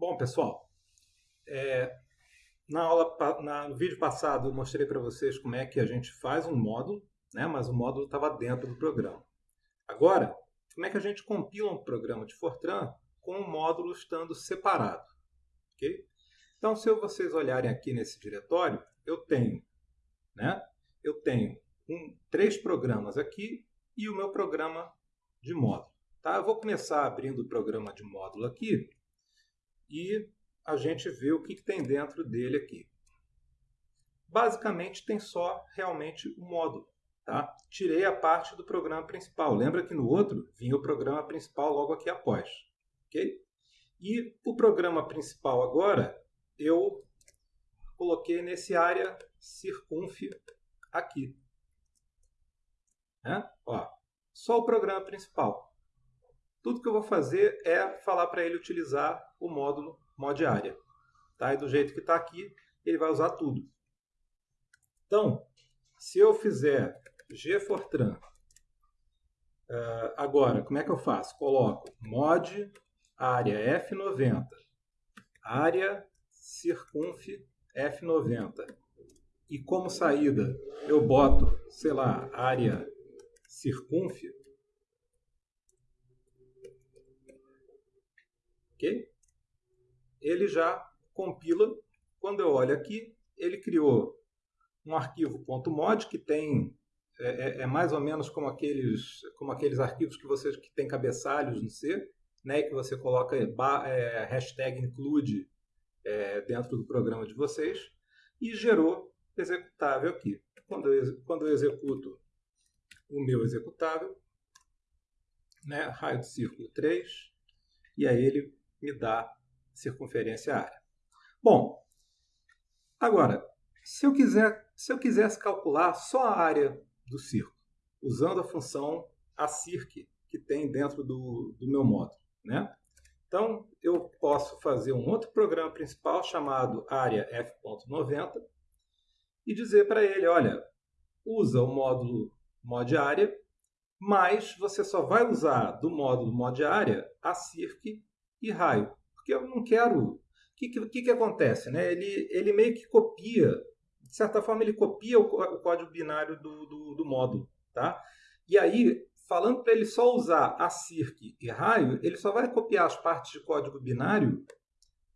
Bom, pessoal, é, na aula, na, no vídeo passado eu mostrei para vocês como é que a gente faz um módulo, né, mas o módulo estava dentro do programa. Agora, como é que a gente compila um programa de Fortran com o módulo estando separado? Okay? Então, se vocês olharem aqui nesse diretório, eu tenho, né, eu tenho um, três programas aqui e o meu programa de módulo. Tá? Eu vou começar abrindo o programa de módulo aqui e a gente vê o que, que tem dentro dele aqui. Basicamente tem só realmente o módulo. Tá? Tirei a parte do programa principal. Lembra que no outro vinha o programa principal logo aqui após. Okay? E o programa principal agora eu coloquei nesse área circunf aqui. Né? Ó, só o programa principal. Tudo que eu vou fazer é falar para ele utilizar o módulo mod área. Tá? E do jeito que está aqui, ele vai usar tudo. Então, se eu fizer gfortran, uh, agora, como é que eu faço? Coloco mod área F90, área circunf F90. E como saída, eu boto, sei lá, área circunf, ok? Ele já compila. Quando eu olho aqui, ele criou um arquivo .mod que tem é, é, é, mais ou menos como aqueles, como aqueles arquivos que você que tem cabeçalhos no C, né, que você coloca é, hashtag include é, dentro do programa de vocês e gerou executável aqui. Quando eu, quando eu executo o meu executável, né, raio de círculo 3, e aí ele me dá circunferência área. Bom, agora, se eu, quiser, se eu quisesse calcular só a área do círculo, usando a função acirc que tem dentro do, do meu módulo, né? Então, eu posso fazer um outro programa principal chamado área f.90 e dizer para ele, olha, usa o módulo mod área, mas você só vai usar do módulo mod área a circ e raio. Porque eu não quero. O que, que, que, acontece? Né? Ele, ele meio que copia, de certa forma, ele copia o, o código binário do, do, do, módulo. Tá? E aí, falando para ele só usar a circ e raio, ele só vai copiar as partes de código binário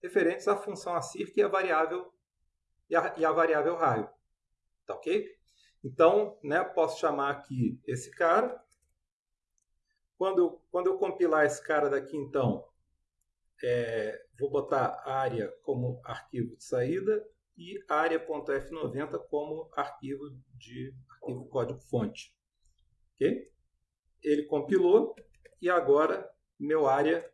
referentes à função acirc e a variável e a, e a variável raio. Tá ok? Então, né, posso chamar aqui esse cara. Quando quando eu compilar esse cara daqui, então, é, vou botar área como arquivo de saída e área.f90 como arquivo de arquivo código fonte. Ok? Ele compilou e agora meu área,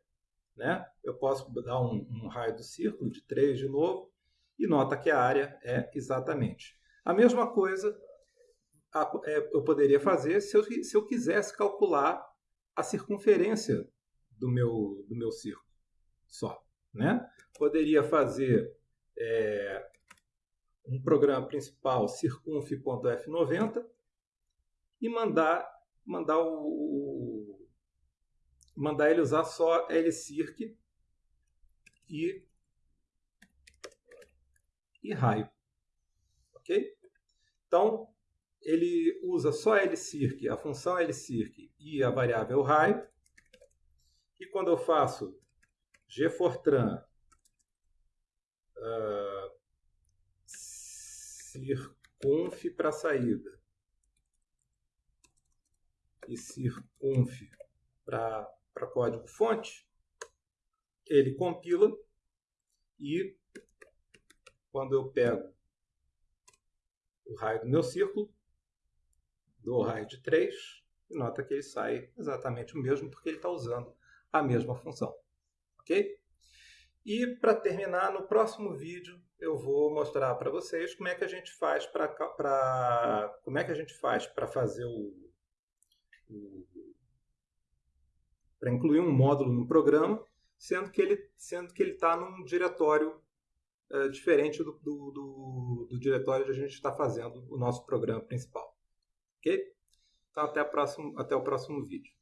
né? Eu posso dar um, um raio do círculo de 3 de novo e nota que a área é exatamente. A mesma coisa é, eu poderia fazer se eu, se eu quisesse calcular a circunferência do meu, do meu círculo só. Né? Poderia fazer é, um programa principal circunf.f90 e mandar, mandar, o, mandar ele usar só lcirc e, e raio. Ok? Então, ele usa só lcirc, a função lcirc e a variável raio. E quando eu faço Gfortran, uh, circunf para saída. E circunf para código fonte, ele compila e quando eu pego o raio do meu círculo, dou o raio de 3, e nota que ele sai exatamente o mesmo porque ele está usando a mesma função ok? E para terminar, no próximo vídeo eu vou mostrar para vocês como é que a gente faz para como é que a gente faz para fazer o, o para incluir um módulo no programa, sendo que ele sendo que ele está num diretório é, diferente do, do, do, do, diretório onde a gente está fazendo o nosso programa principal, ok? Então até, próximo, até o próximo vídeo.